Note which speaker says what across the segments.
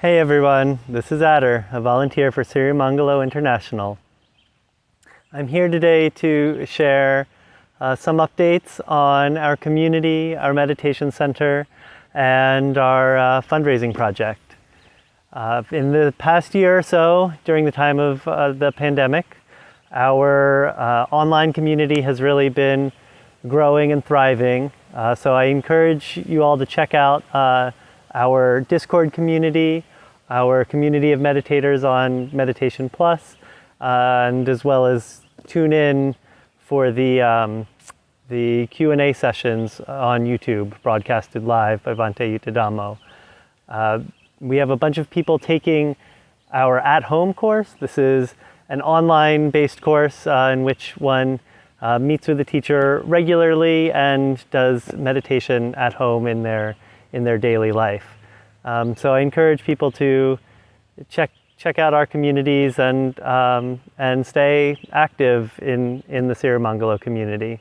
Speaker 1: Hey everyone, this is Adder, a volunteer for Sirimangalo International. I'm here today to share uh, some updates on our community, our meditation center, and our uh, fundraising project. Uh, in the past year or so, during the time of uh, the pandemic, our uh, online community has really been growing and thriving. Uh, so I encourage you all to check out our Discord community, our community of meditators on Meditation Plus, uh, and as well as tune in for the, um, the Q&A sessions on YouTube, broadcasted live by Bhante Yuttadhammo. Uh, we have a bunch of people taking our at-home course. This is an online-based course uh, in which one uh, meets with a teacher regularly and does meditation at home in their, in their daily life. Um, so I encourage people to check check out our communities and um, and stay active in in the Sirimangalo community.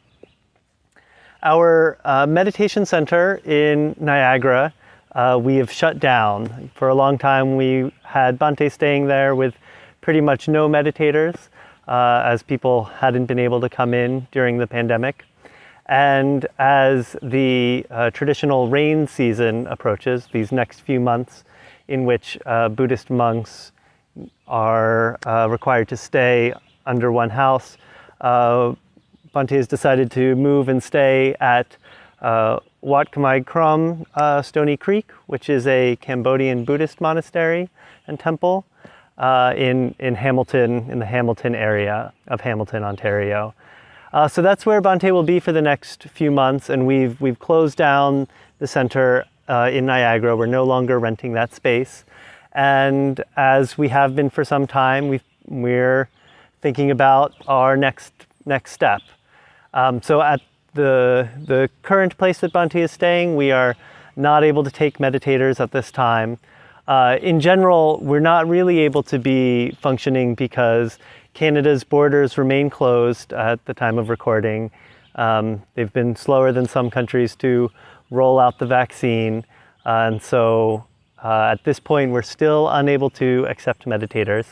Speaker 1: Our uh, meditation center in Niagara, uh, we have shut down. For a long time, we had Bhante staying there with pretty much no meditators, uh, as people hadn't been able to come in during the pandemic. And as the uh, traditional rain season approaches, these next few months in which uh, Buddhist monks are uh, required to stay under one house, uh, Bhante has decided to move and stay at uh, Wat Khmer Krom uh, Stony Creek, which is a Cambodian Buddhist monastery and temple uh, in, in Hamilton, in the Hamilton area of Hamilton, Ontario. Uh, so that's where Bhante will be for the next few months, and we've, we've closed down the center uh, in Niagara. We're no longer renting that space. And as we have been for some time, we we're thinking about our next, next step. Um, so at the, the current place that Bhante is staying, we are not able to take meditators at this time. Uh, in general, we're not really able to be functioning because Canada's borders remain closed at the time of recording. Um, they've been slower than some countries to roll out the vaccine. Uh, and so uh, at this point, we're still unable to accept meditators.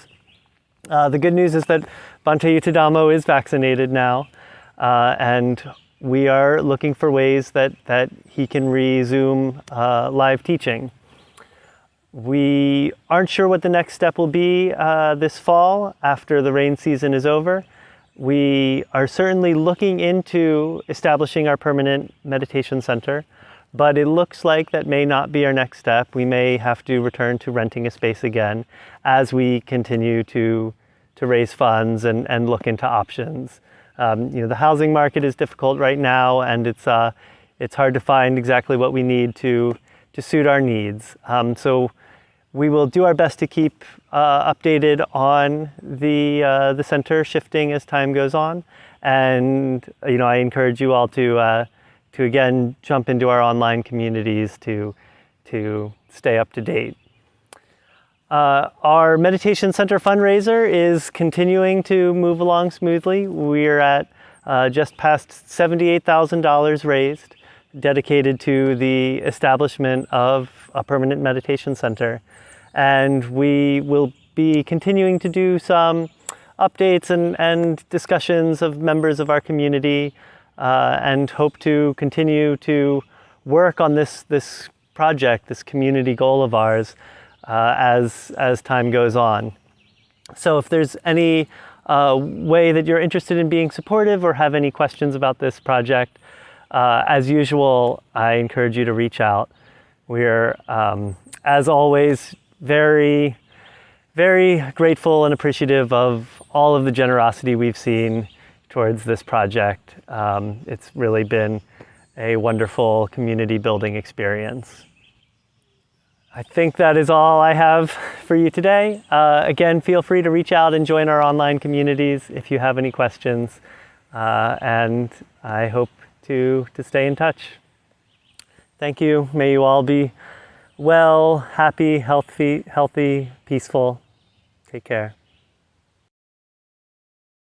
Speaker 1: Uh, the good news is that Bhante Yuttadhammo is vaccinated now, uh, and we are looking for ways that, that he can resume uh, live teaching. We aren't sure what the next step will be uh, this fall after the rain season is over. We are certainly looking into establishing our permanent meditation center, but it looks like that may not be our next step. We may have to return to renting a space again as we continue to, to raise funds and, and look into options. Um, you know, the housing market is difficult right now and it's, uh, it's hard to find exactly what we need to, to suit our needs. Um, so we will do our best to keep uh, updated on the, uh, the center shifting as time goes on. And, you know, I encourage you all to, uh, to again, jump into our online communities to, to stay up to date. Uh, our meditation center fundraiser is continuing to move along smoothly. We're at uh, just past $78,000 raised, dedicated to the establishment of a permanent meditation center and we will be continuing to do some updates and, and discussions of members of our community uh, and hope to continue to work on this, this project, this community goal of ours uh, as, as time goes on. So if there's any uh, way that you're interested in being supportive or have any questions about this project, uh, as usual, I encourage you to reach out. We're, um, as always, very, very grateful and appreciative of all of the generosity we've seen towards this project. Um, it's really been a wonderful community building experience. I think that is all I have for you today. Uh, again, feel free to reach out and join our online communities if you have any questions. Uh, and I hope to, to stay in touch. Thank you. May you all be well, happy, healthy, healthy, peaceful. Take care.